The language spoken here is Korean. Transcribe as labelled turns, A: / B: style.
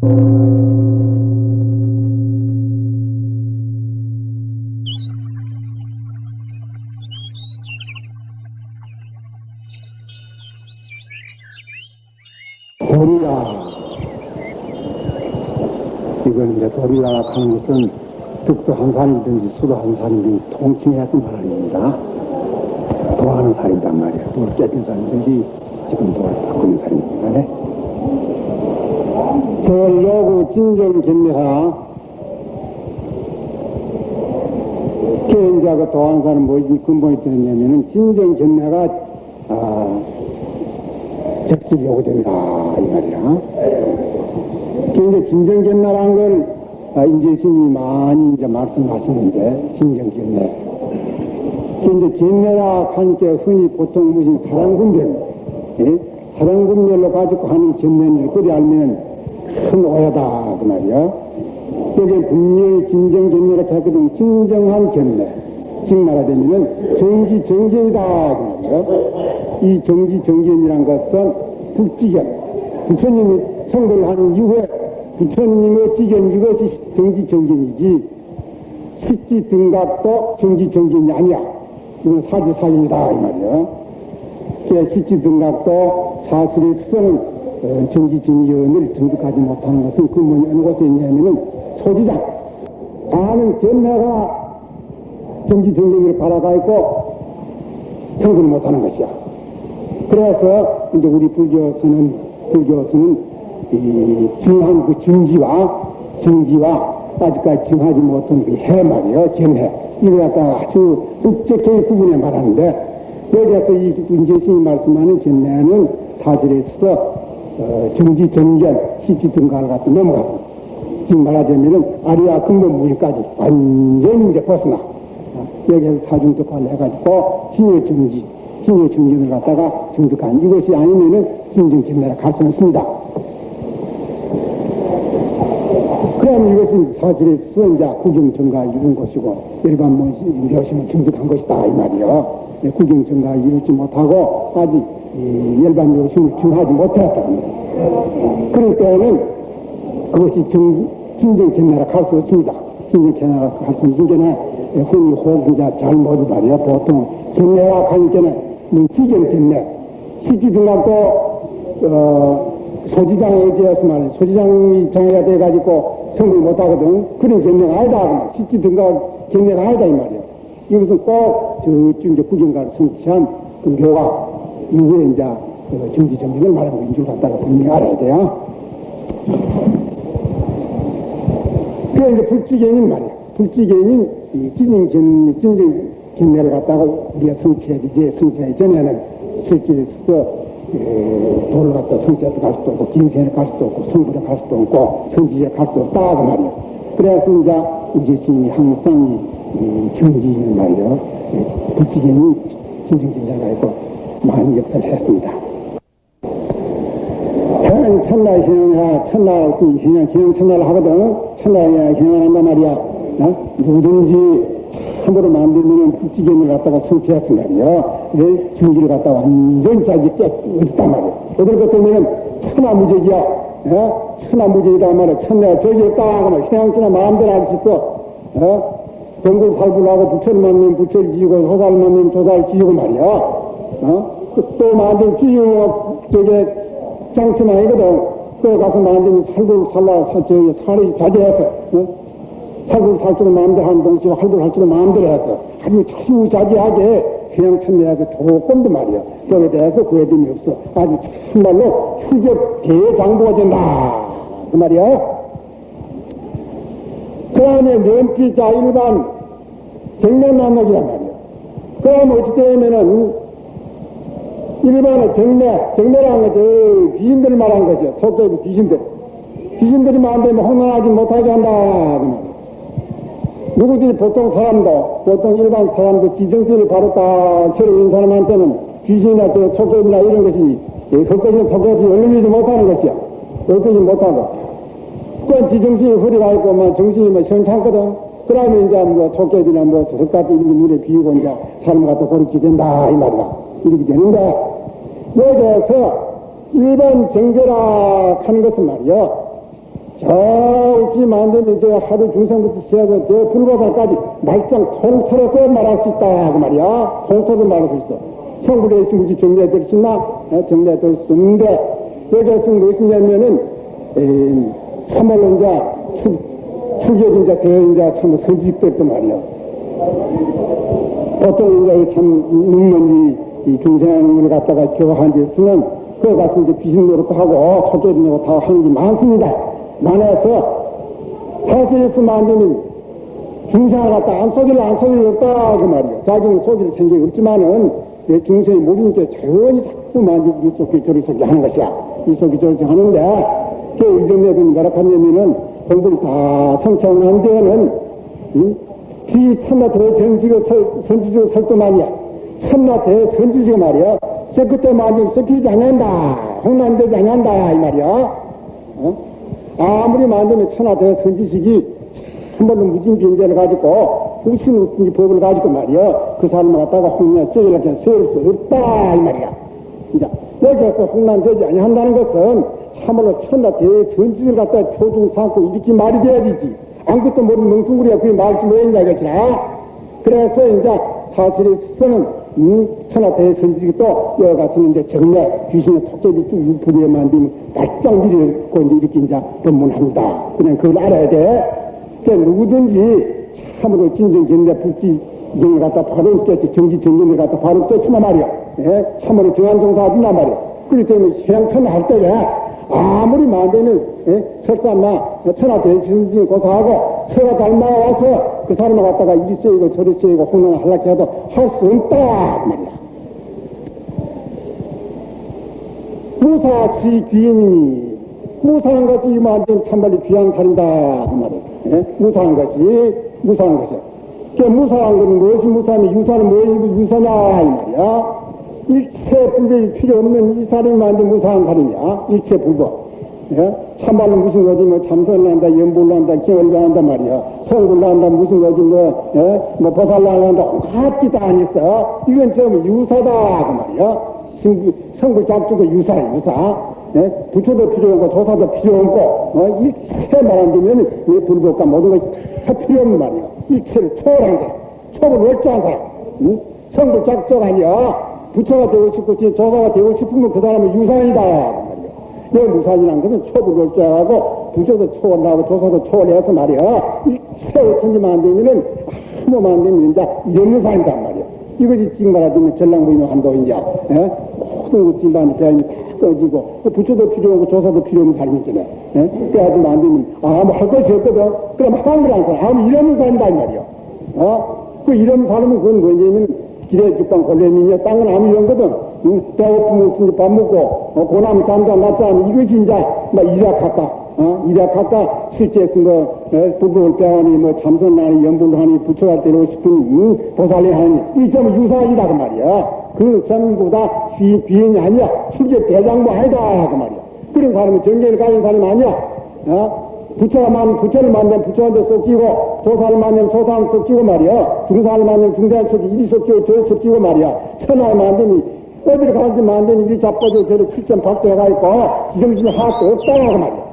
A: 도리라. 이건 이제 도리라 하는 것은 득도 한 살이든지 수도 한 살이든지 통칭해야지 말입니다. 도하는 살이란 말이야. 도를 깨진 살이든지 지금 도를 바꾸는. 네? 절로구 진정 견례하 개인자가 도한 사람 뭐지 근본이 되느냐면은 진정 견례가 아, 적실이 오게 된다 이 말이야. 이제 진정 견례라는 걸 아, 인제 스님이 많이 이제 말씀하시는데 진정 견례. 이제 견례라 하니까 흔히 보통 무슨 사랑분별, 예? 사랑분별로 가지고 하는 견례를 그리 알면 큰 오해다 그 말이야. 여기 분명히 진정 견례라 했거든. 진정한 견례. 즉 말하자면은 정지 정견이다 그 말이야. 이 정지 정견이란 것은 북지견. 부처님이 성도를 하는 이후에 부처님의 지견 이것이 정지 정견이지 실지 등각도 정지 정견이 아니야. 이건 사지 사견이다 이 말이야. 그 실지 등각도 사실의 수서 는 어, 정지 정견을 정득하지 못하는 것은 근본이 어느 곳에 있냐면은 아는 견내가 정지 정견을 바라가 있고 성불을 못하는 것이야. 그래서 이제 우리 불교에서는 불교에서는 이 정한 그 정지와 정지와 아직까지 정하지 못한 그 해 말이요. 견해. 이걸 갖다가 아주 뚝적하게 구분해 말하는데 여기에서 이 문제신이 말씀하는 견해는 사실에 있어서 어, 정지 정견 시지 등가를 갖다 넘어갔어. 지금 말하자면은 아리아 근본 무의까지 완전히 이제 벗어나. 어, 여기에서 사중독화를 해가지고 진여 정지 진여 정견을 갖다가 정득한 이것이 아니면은 진정 견내라 갈수 없습니다. 그럼 이것은 사실에 선자 구경정가 이룬 것이고 일반 묘심을 정득한 것이다 이 말이요. 예, 구경정가 이루지 못하고 아직 이 일반 묘심을 정하지 못했다. 그럴 때는 그것이 정, 진정 견내라 갈 수 없습니다. 진정 견내라 갈 수 없는 게는 흔히 호구자 잘못을 말이야. 보통 견내라 하니까는 뭐 견내 시기 등락도 어, 소지장에 의지해서 말이야. 소지장이 정해야 돼가지고 성불 못하거든. 그런 견내가 아니다. 실지 등각 견내가 아니다. 이 말이야. 이것은 꼭 저쪽 이제 구경가를 성취한 그 묘가 이후에 이제 그 정지 정신을 말하는 거인 줄 갖다가 분명히 알아야 돼요. 그래 이제 불지견인 말이야. 불지견인 이 진정 견, 진정 견내를 갖다가 우리가 성취해야 되지. 성취하기 전에는 실질에서 에, 돌을 갖다 성취한테 갈 수도 없고 진세를 갈 수도 없고 성불에 갈 수도 없고 성지에 갈수 없다 그 말이야. 그래서 이제 우리 스님이 항상 이, 이 경지를 말이야. 불지견이 진정진자가 있고 많이 역사를 했습니다. 해는 천날 신앙이야 천날 어떤 신앙 신앙 천날을 하거든 천날에 신앙을 한단 말이야 어? 누구든지 참으로 만들면 불지견을 갖다가 내 중기를 갖다 완전히 깨 어딨단 말이야 어떨 것 때문에 천하무적이야 어? 천하무적이다 말이야 천내가 저기 없다 그러면 신앙천하 마음대로 할 수 있어 어? 병군 살불하고 부처를 만나면 부처를 지우고 호사를 만나면 조사를 지우고 말이야 어? 그또 만든 지우고 저게 장점 아니거든. 그 가서 만든 살굴 살라 살 저기 살이 자제해서 어? 살굴 살 줄도 마음대로 하는 동시에 할 줄도 마음대로 해서 아주 자주자지하게 그냥 천내에서 조금도 말이야. 거기에 대해서 구애됨이 없어. 아주 참말로 출적 대장부가 된다. 그 말이야. 그 다음에 면피자 일반 정면 만나기란 말이야. 그 다음에 어찌 되면은 일반의 정매, 정매라는 것은 귀신들을 말한 것이야. 속도의 귀신들. 귀신들이 만되면 혼란하지 못하게 한다. 그 말이야. 누구든지 보통 사람도, 보통 일반 사람도 지정세를 바르다 처리는 사람한테는 귀신이나 저 촉법이나 이런 것이, 예, 그것이 촉법이 열리지 못하는 것이야. 열리지 못하고. 그건 지정신이 허리가 있고, 뭐, 정신이 뭐, 시원찮거든. 그 다음에 이제 뭐, 촉법이나 뭐, 저것까지 이런 게 눈에 비우고 이제 삶을 갖다 고르게 된다. 이 말이야. 이렇게 되는데, 여 기에서 일반 정교라 하는 것은 말이요. 저기 만드는 저 하루 중생부터 시작해서 저 불보살까지 말짱 통틀어서 말할 수 있다 그 말이야 통틀어서 말할 수 있어 있으면 우리 정리해 드릴 수 있나? 예, 정리해 드릴 수 있는데 여기에서 무엇이냐면은 참말로 이제 출, 출격인자 대인자 참 선지식들도 말이야 보통 이제 참 눈먼지 이 중생을 갖다가 교화한 데 쓰면 그거 가서 이제 귀신 노릇도 하고 토끼 노릇 다 하는 게 많습니다. 많아서 사실에서 안 되면 중생을 갖다 안 속일 안 속일 없다 그 말이야. 자기는 속일 생각이 없지만은 내 중생이 모르니까 조용히 자꾸 만지 이 속이 저리 속이 하는 것이야. 이 속이 저리 속이 하는데 그 이점에도 뭐라 하냐면은 공부를 다 성취한 데에는 응? 이 참나 대전시가 선지지가 설도만이야. 참나 대선지지가 말이야. 저 그때 만지면 썩히지 않는다. 홍난되지 않는다. 이 말이야. 어? 아무리 만들면 천하 대선지식이 참말로 무진 변제를 가지고 무슨 웃긴지 법을 가지고 말이야. 그 사람을 갖다가 홍난 쇠이렇게 세울 수 없다. 이 말이야. 이제 여기에서 홍난되지 아니한다는 것은 참말로 천하 대선지를 갖다 표준 삼고 이렇게 말이 돼야 되지. 아무것도 모르는 멍뚱구리가 그게 말지 뭐했냐 이것이라. 그래서 이제 사실에 서는 음, 천하 대선지기 또 여기 가서는 이제 정례 귀신의 턱제비 쭉 유부리에 만들면 밀고 이제 이렇게 이제 법문합니다. 그냥 그걸 알아야 돼. 그러니까 누구든지 참으로 진정견대 북지정을 갖다 바로 떼지 정지 정견을 갖다 바로 떼지만 말이야. 예? 참으로 정한 정사하든단 말이야. 그렇기 때문에 시행편 할 때에 아무리 만되면 예? 설사 마 천하 대신지 고사하고 새가 닮아와서 그 사람을 갖다가 이리 쎄이고 저리 쎄이고 혼란을 하려고 해도 할 수 없다 그 말이야. 무사시 귀인이니 무사한 것이 이만큼 참말로 귀한 살인다 그 말이야. 예? 무사한 것이 무사한 것이야. 그 무사한 것은 무엇이 무사하면 유사는 무엇이 유사냐 이 말이야. 일체 불법이 필요 없는 이 살이 만든 무사한 살이냐 일체 불법. 예? 참말로 무슨 거지 뭐 참선을 한다 연불을 한다 기원을 한다 말이야 성불을 한다 무슨 거지 뭐, 예? 뭐 보살을 한다 온갖 기 다 아니었어 이건 좀 유사다 그 말이야 성불, 잡주도 유사야 유사 예? 부처도 필요 없고 조사도 필요 없고 어? 일체 말안 되면 왜 불법과 모든 것이 다 필요 없는 말이야 일체를 초월한 사람 초를 월조한 사람 응? 성불 잡주가 아니야 부처가 되고 싶고 조사가 되고 싶으면 그 사람은 유산이다 내 무산이란 것은 초불을 쫙하고 부조도 초월하고 조사도 초월해서 말이야. 일체 어쩐지만 안 되면은 아무만 되면 이제 이런 무산이단 말이야. 이것이 지금 말하자면 전랑부인의 한도인자. 예? 모든 것이 만 배움이 다 꺼지고 부처도 필요 없고 조사도 필요 없는 사람이 있잖아. 예? 그래가지고 안 되면 아무 할 것이 없거든. 그럼 걸안 사람. 아무 이런 사람이다 이 말이야. 어? 그 이런 사람은 그건 뭐냐면 길에 죽방 골렘이냐 땅은 아무 이런 거든. 응? 배고프면 진짜 밥 먹고, 어, 고나면 잠도 않으면 이것이 이제, 막 일약할까, 어? 일약할까, 실제에서 뭐, 에, 부부를 빼하니, 뭐, 참선하니, 연불을 하니, 부처가 되고 싶은, 응? 보살이 하니, 이 점은 유사하다, 그 말이야. 그 전부 다 귀, 귀인이 아니야. 출제 대장부 아니다, 그 말이야. 그런 사람은 정계를 가진 사람이 아니야. 어? 부처가 만, 부처를 만나면 부처한테 섞이고, 조사를 만나면 조사한테 섞이고 말이야. 중사를 만나면 중사한테 섞이고, 이리 섞이고, 저리 섞이고 말이야. 천하를 만나면, 어디를 가는지 만나면 이리 자빠져, 실전 박대가 있고, 지정신이 하나도 없다고 말이야.